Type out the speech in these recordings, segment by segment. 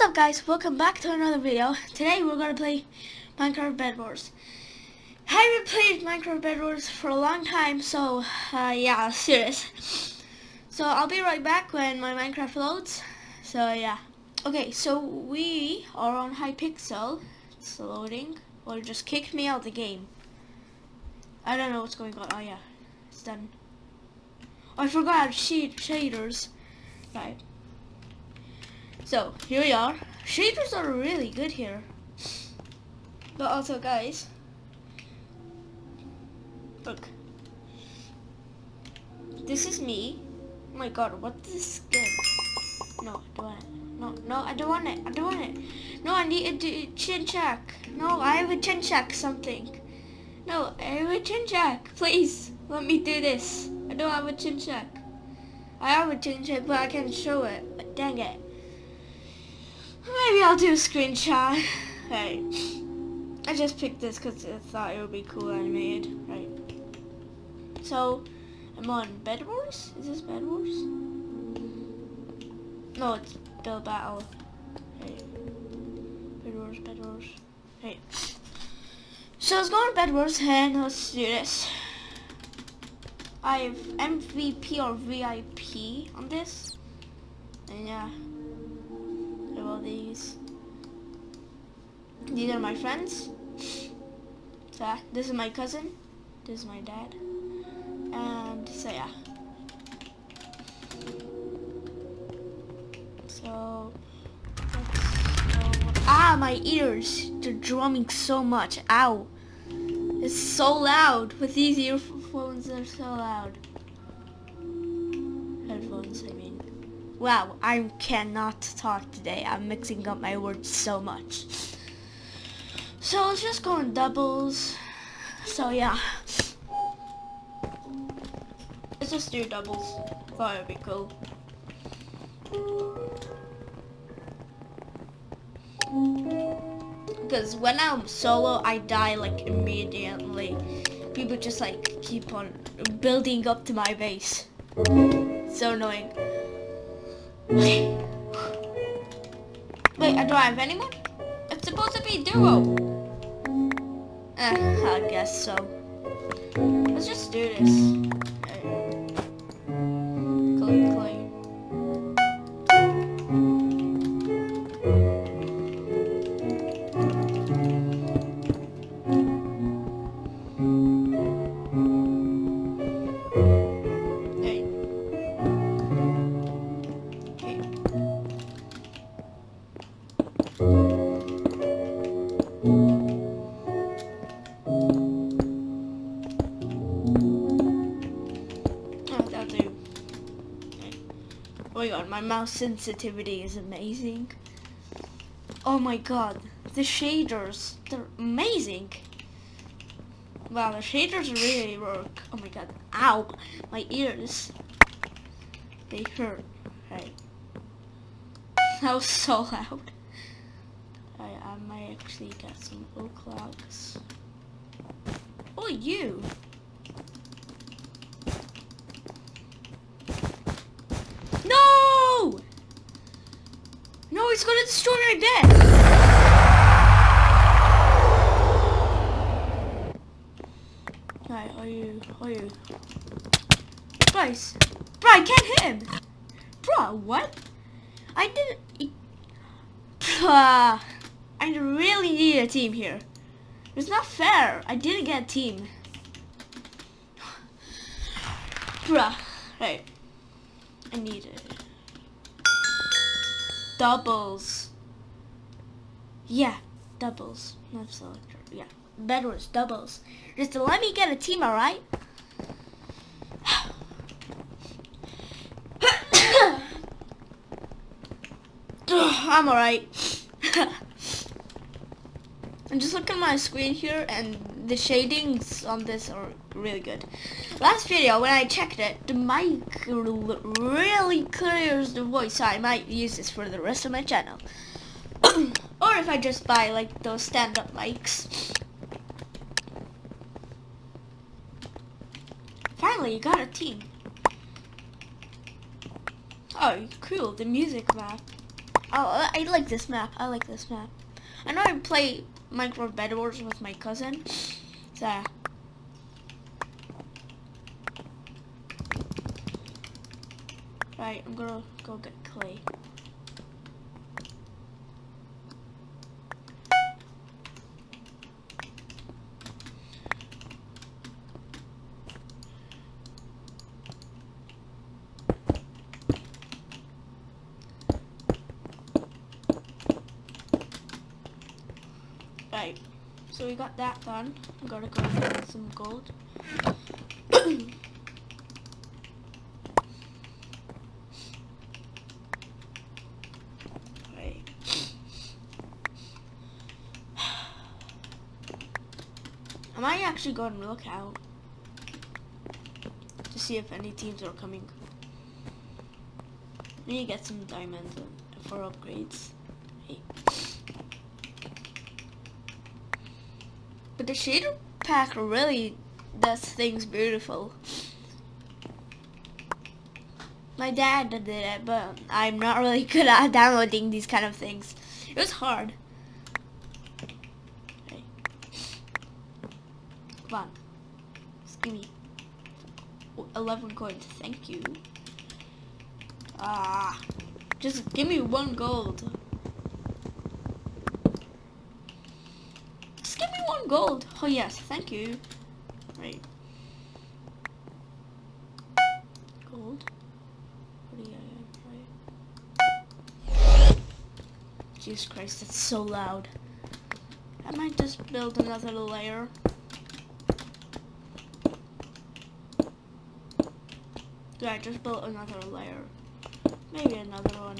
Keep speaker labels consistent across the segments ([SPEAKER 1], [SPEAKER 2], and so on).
[SPEAKER 1] What's up guys, welcome back to another video. Today we're to play Minecraft Bed Wars. I haven't played Minecraft Bed Wars for a long time, so uh, yeah, serious. So I'll be right back when my Minecraft loads. So yeah. Okay, so we are on Hypixel. It's loading. Well, just kicked me out of the game. I don't know what's going on. Oh yeah, it's done. Oh, I forgot shaders. Right. So, here we are. Shaders are really good here. But also, guys, look. This is me. Oh my god, what is this skin? No, I don't want it. No, no, I don't want it. I don't want it. No, I need a chin check. No, I have a chin check something. No, I have a chin check. Please, let me do this. I don't have a chin check. I have a chin check, but I can't show it. But dang it. Maybe I'll do a screenshot. Right. I just picked this because I thought it would be cool animated. Right. So, I'm on Bed Wars? Is this Bed Wars? No, it's Build Battle. Right. Bed Wars, Bed Wars. Right. So let's go on Bed Wars and let's do this. I have MVP or VIP on this. And yeah all these. These are my friends. So this is my cousin. This is my dad. And so yeah. So Ah, my ears! They're drumming so much. Ow! It's so loud. With these earphones, they're so loud. Wow, I cannot talk today. I'm mixing up my words so much. So let's just go in doubles. So yeah. Let's just do doubles. Thought it'd be cool. Because when I'm solo, I die like immediately. People just like keep on building up to my base. So annoying. Wait, I do I have anyone? It's supposed to be duo. Eh, I guess so. Let's just do this. God, my mouse sensitivity is amazing. Oh my god, the shaders, they're amazing. Wow, the shaders really work. Oh my god, ow, my ears. They hurt. Right. That was so loud. I, I might actually get some oak logs. Oh, you! It's gonna destroy my bed. Right, are you, are you? Bryce, bro, I can't hit him. Bro, what? I didn't, uh, I really need a team here. It's not fair. I didn't get a team. Bruh, right. I need it doubles. Yeah, doubles. Not selector. Yeah, Bed Wars doubles. Just let me get a team, alright? I'm alright. I'm just looking at my screen here and the shadings on this are really good. Last video, when I checked it, the mic really clears the voice, so I might use this for the rest of my channel. or if I just buy like those stand-up mics. Finally, you got a team. Oh, cool, the music map. Oh, I like this map. I like this map. I know I play Minecraft Bed Wars with my cousin. So. Right, I'm gonna go get clay. Right, so we got that done. I'm gonna go get some gold. I might actually go and look out to see if any teams are coming. I need to get some diamonds for upgrades. Hey. But the shader pack really does things beautiful. My dad did it, but I'm not really good at downloading these kind of things. It was hard. Come on. Just give me 11 coins. Thank you. Ah. Just give me one gold. Just give me one gold. Oh yes, thank you. Right. Gold. Jesus Christ, that's so loud. I might just build another layer. Yeah, I just built another layer. Maybe another one.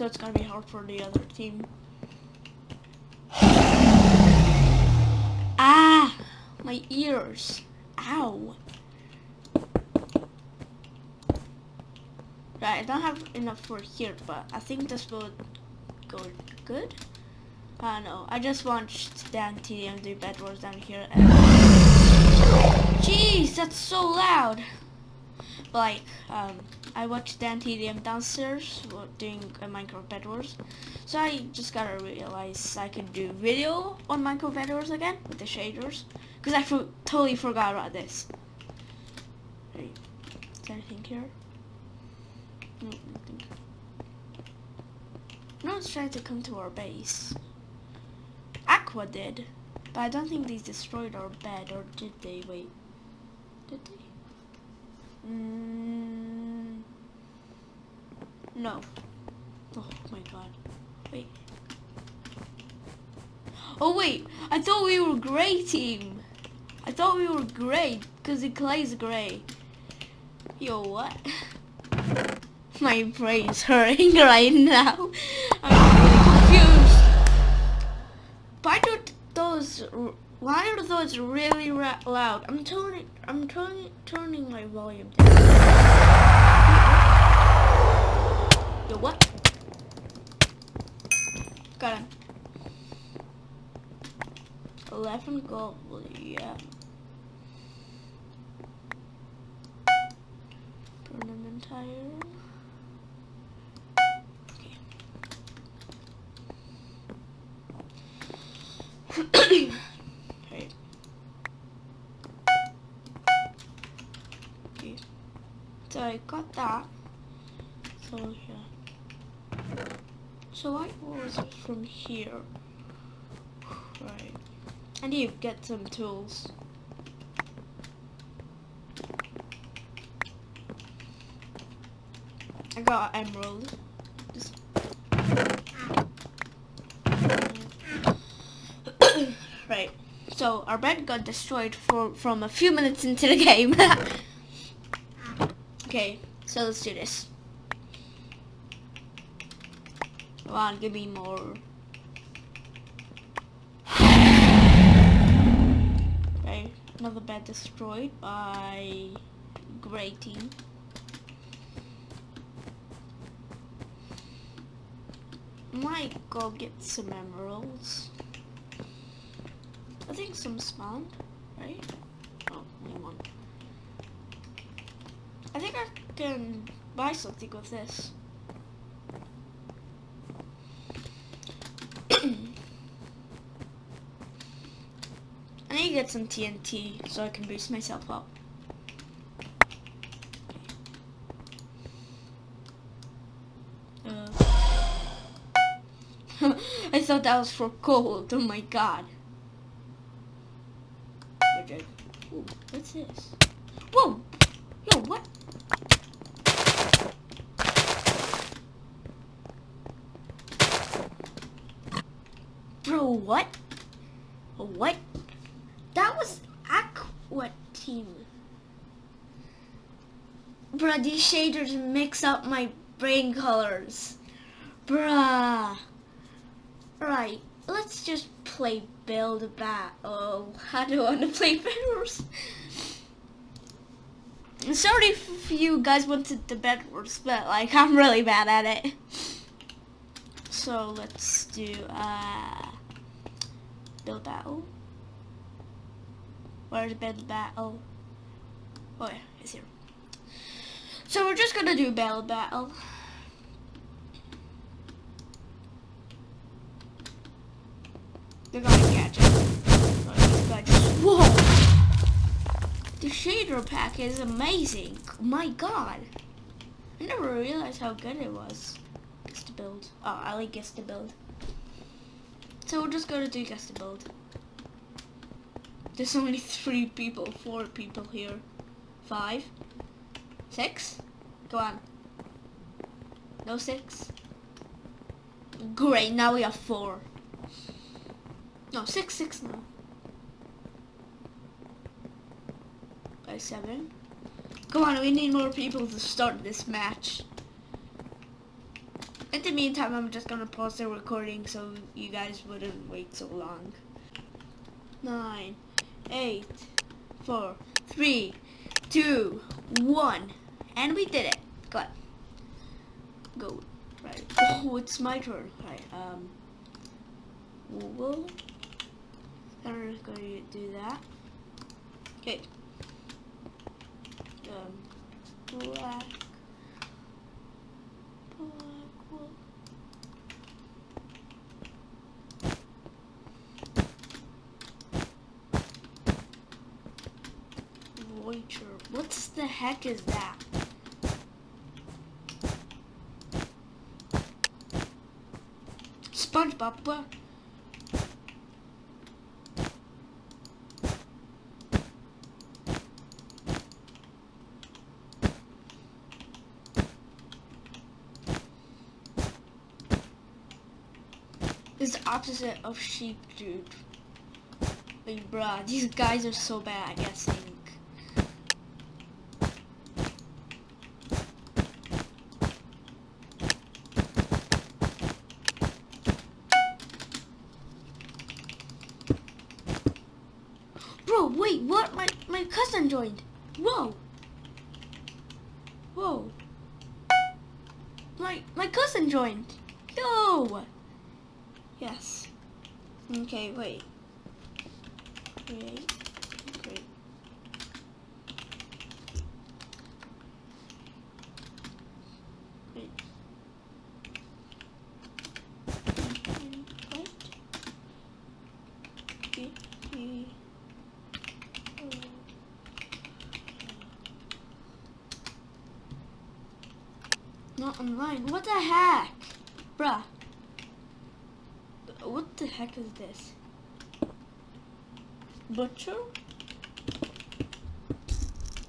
[SPEAKER 1] So it's gonna be hard for the other team. Ah! My ears. Ow. Right, I don't have enough for here, but I think this will go good. I don't know. I just watched Dan TDM do Bed Wars down here. And Jeez, that's so loud. Like, um, I watched Dan TDM downstairs doing a Minecraft Bed Wars. So I just gotta realize I can do video on Minecraft Bed Wars again with the shaders. Because I for totally forgot about this. Wait, is there anything here? No, nothing. No one's trying to come to our base. Aqua did. But I don't think they destroyed our bed, or did they? Wait. Did they? Mm, no. Oh my god. Wait. Oh wait, I thought we were gray team. I thought we were gray, because the clay's gray. Yo, what? My brain's hurting right now. I'm really confused. Why do those? Why are those really loud? I'm turning. I'm turning turning my volume down. Yo, what? Got him. Eleven gold. Yeah. Permanent tire. right. Okay. So I got that. So yeah. So I was from here. I need to get some tools. I got an emerald. Right. So our bed got destroyed for, from a few minutes into the game. okay, so let's do this. Come on, give me more. Okay, another bed destroyed by Gray Team. Might go get some emeralds. I think some spawned, right? Oh, only one. I think I can buy something with this. I need get some TNT so I can boost myself up. Uh, I thought that was for gold. Oh my god. Ooh, what's this? Whoa! Yo, what? Bro, what? What? That was Aqua Team. Bruh, these shaders mix up my brain colors. Bruh. Right, let's just play build a bat. Oh, I don't want to play Bedwars. Sorry if you guys wanted the Bedwars, but like I'm really bad at it. So let's do uh build battle. Where's build battle? Oh yeah, it's here. So we're just gonna do battle battle. They're gonna catch it. Whoa! The shader pack is amazing. My god. I never realized how good it was. Guess to build. Oh, I like guess to build. So we're just gonna do guess to build. There's only three people, four people here. Five. Six? Go on. No six? Great, now we have four. No, six, six now. By seven. Come on, we need more people to start this match. In the meantime, I'm just gonna pause the recording so you guys wouldn't wait so long. Nine, eight, four, three, two, one. And we did it. Go on. Go. Right. Oh, it's my turn. Right. Um. Whoa. I'm just going to do that. Okay. Um, black. Black. Voyager. What the heck is that? What? is the opposite of sheep, dude. Like, bruh, these guys are so bad at guessing. Bro, wait, what? My my cousin joined. Whoa. Whoa. My my cousin joined. Yo. Yes. Okay, wait. Not online. What the heck? Bruh. What the heck is this? Butcher?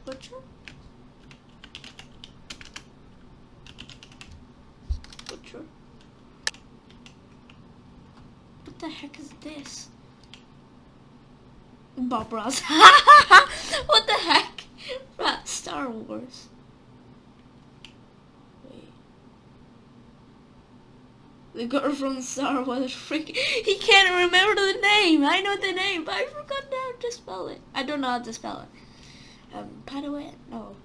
[SPEAKER 1] Butcher? Butcher? What the heck is this? Bob Ross. what the heck? Star Wars. The girl from Star Wars freak. He can't remember the name. I know the name, but I forgot how to spell it. I don't know how to spell it. Um, Padaway? No.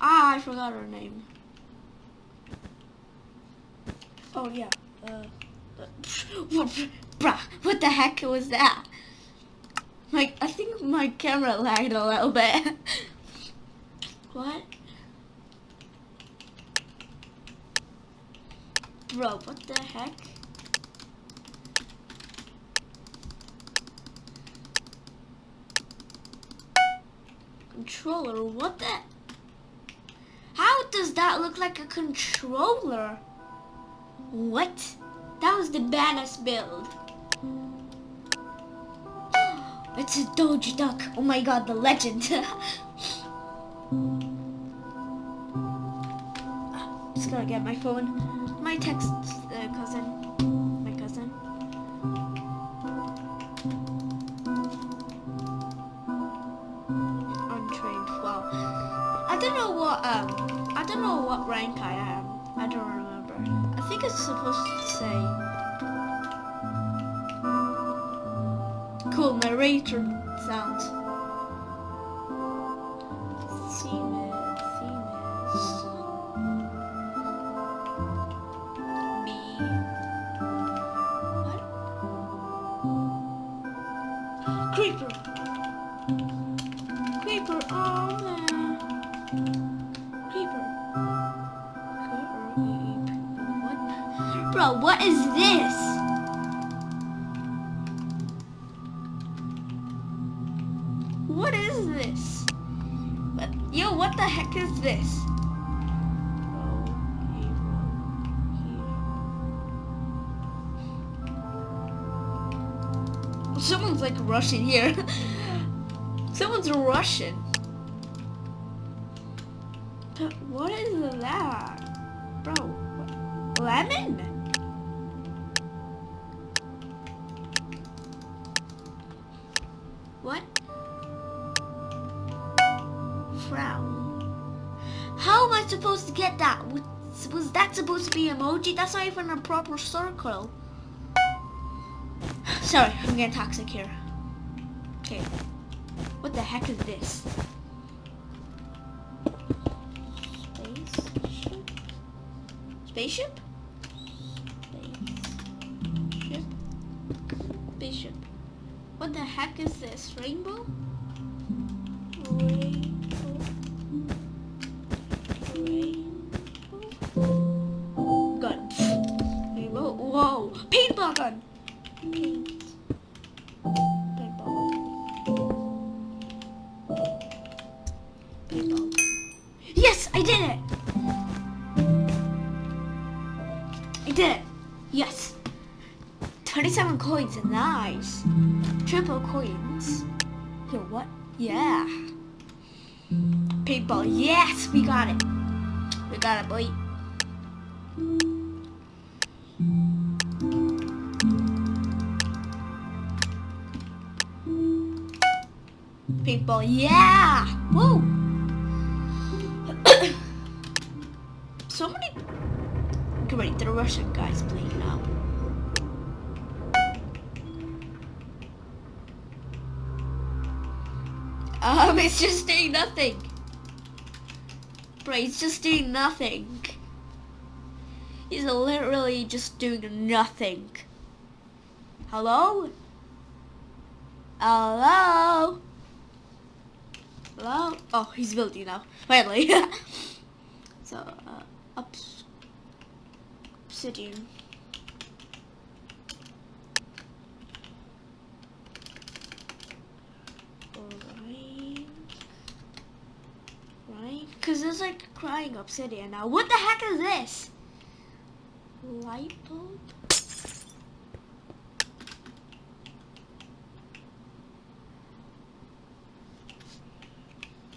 [SPEAKER 1] Ah, I forgot her name. Oh yeah. Uh, uh bruh, what the heck was that? Like, I think my camera lagged a little bit. what? Bro, what the heck? Controller, what the? How does that look like a controller? What? That was the baddest build. It's a Doge Duck. Oh my god, the legend. Just gonna get my phone. My text uh, cousin. My cousin. Untrained. Wow. I don't know what um I don't know what rank I am. I don't remember. I think it's supposed to say cool narrator Bro, what is this? What is this? Yo, what the heck is this? Someone's like rushing here. Someone's rushing. What is that? Bro, lemon? Was, that supposed to be emoji? That's not even a proper circle. Sorry, I'm getting toxic here. Okay. What the heck is this? Spaceship? Spaceship? Spaceship? What the heck is this? Rainbow. Rainbow. I did it. Yes. 27 coins. Nice. Triple coins. Yo, what? Yeah. Paintball. Yes, we got it. We got it, boy. Paintball. Yeah. Woo. Russian guys playing now. Um, it's just doing nothing. Bro, he's just doing nothing. He's literally just doing nothing. Hello? Hello? Hello? Oh, he's building now. Finally. so, uh, ups obsidian. Right. Right? Because there's like crying obsidian now. What the heck is this? Light bulb?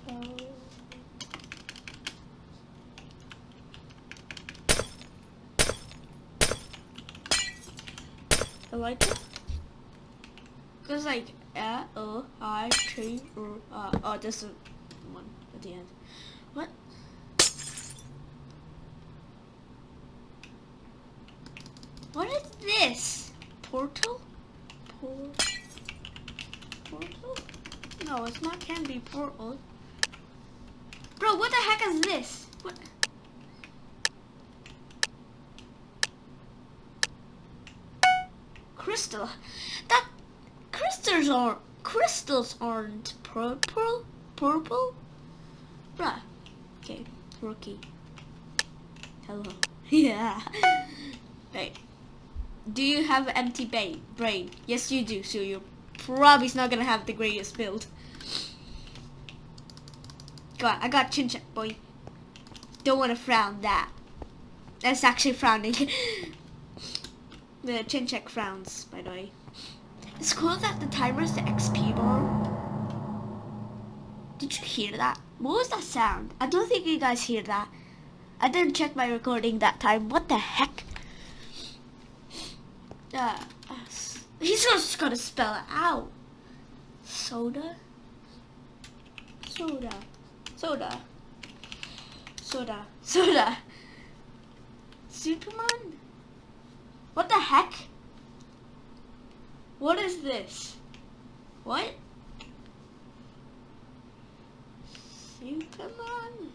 [SPEAKER 1] Oh. A like it. Cause like A O I T R uh oh this is one at the end. What? What is this? Portal? Por portal? No, it's not can be portal. Bro, what the heck is this? What? Crystal. That crystals are crystals aren't purple. Purple. Bruh. Okay, rookie. Hello. yeah. Hey, do you have empty ba- brain? Yes, you do. So you're probably not gonna have the greatest build. Go on, I got chin check, boy. Don't want to frown that. That's actually frowning. the chin check frowns, by the way. It's cool that the timer is the XP bar. Did you hear that? What was that sound? I don't think you guys hear that. I didn't check my recording that time. What the heck? Uh, uh, he's just gonna spell it out. Soda? Soda. Soda. Soda. Soda. Superman? What the heck? What is this? What? Superman?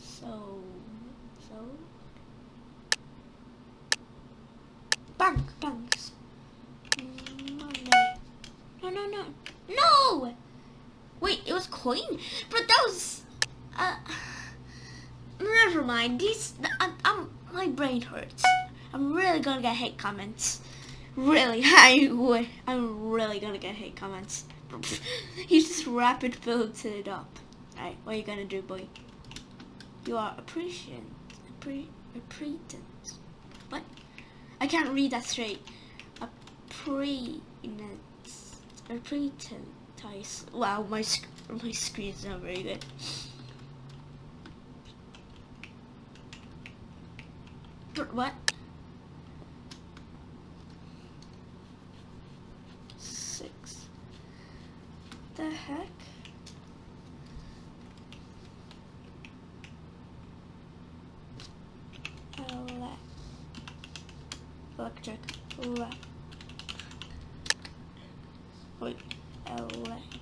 [SPEAKER 1] So, so? Bang. Money. No, no, no. No! Wait, it was coin that was... Uh, never mind. These... I'm, I'm, my brain hurts. I'm really gonna get hate comments. Really, I would. I'm really gonna get hate comments. he just rapid filled it up. Alright, what are you gonna do, boy? You are appreciant. Appre appretent. What? I can't read that straight. Appretent. Appretent. Wow, my sc my screen's not very good. What? the heck? electric elect wait elect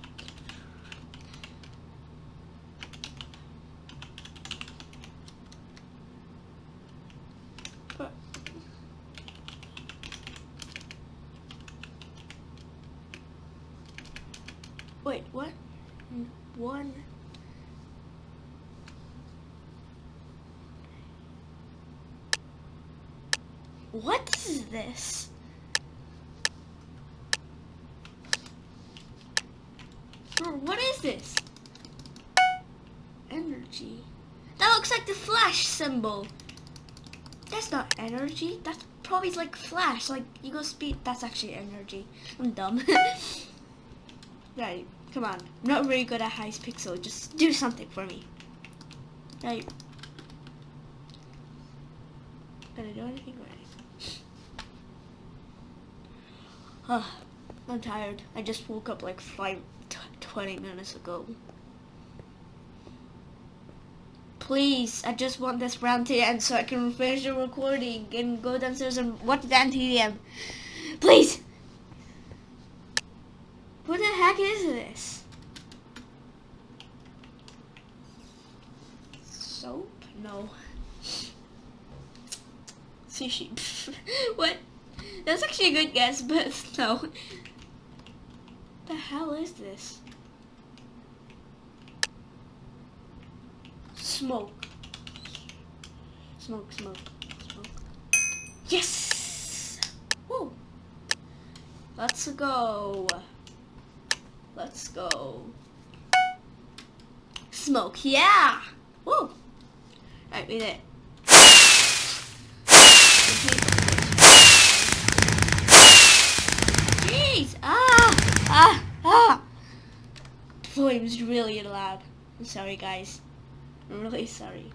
[SPEAKER 1] Wait, what? One. What is this? What is this? Energy. That looks like the flash symbol. That's not energy. That's probably like flash. Like you go speed. That's actually energy. I'm dumb. Right, come on. I'm not very good at Hypixel. Just do something for me. Right. Gonna do anything right. Oh, I'm tired. I just woke up like five, 20 minutes ago. Please, I just want this round to end so I can finish the recording and go downstairs and watch Dan TDM. Please! What the heck is this? Soap? No. Sushi. what? That's but no. The hell is this? Smoke. Smoke, smoke, smoke. Yes! Woo! Let's go. Let's go. Smoke, yeah! Woo! Alright, we did Jeez! Ah! Ah! Flames really loud. I'm sorry, guys. I'm really sorry.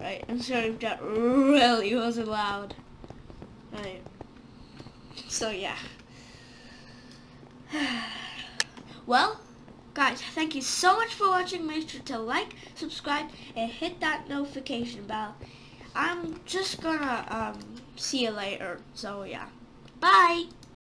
[SPEAKER 1] Right, I'm sorry if that really wasn't loud. Right. So yeah. well, guys, thank you so much for watching. Make sure to like, subscribe, and hit that notification bell. I'm just gonna um, see you later. So yeah. Bye.